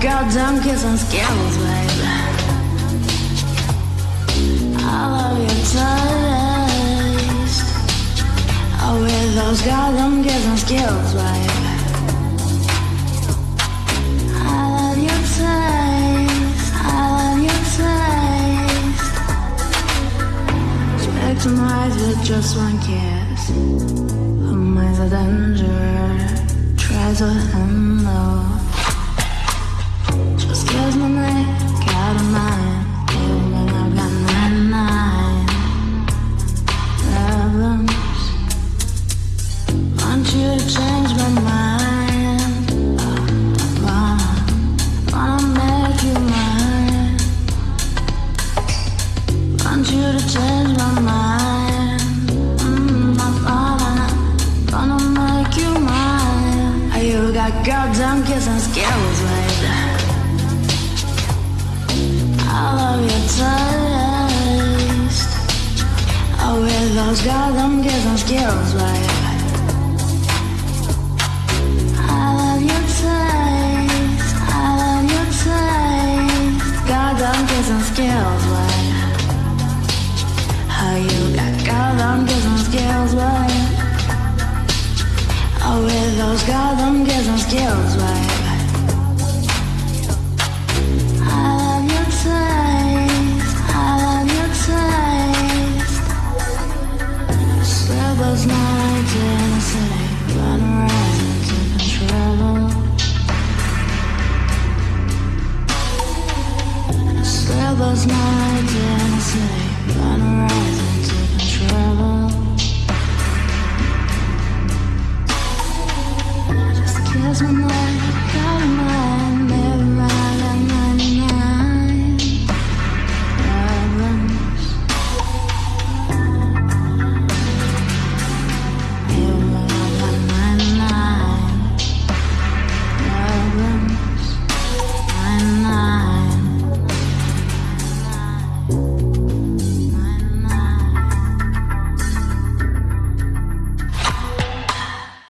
goddamn kiss and skills, babe. I love your taste. Oh, with those goddamn kiss and skills, babe. I love your taste. I love your taste. My eyes with just one kiss. Oh, mine's a danger. Try to handle. Oh, You got goddamn kissing skills, baby. I love your taste. Oh, with those goddamn kissing skills, babe. I with those goddamn kissing skills, babe. I love your taste. I love your taste. Run city, run rising to control. one more.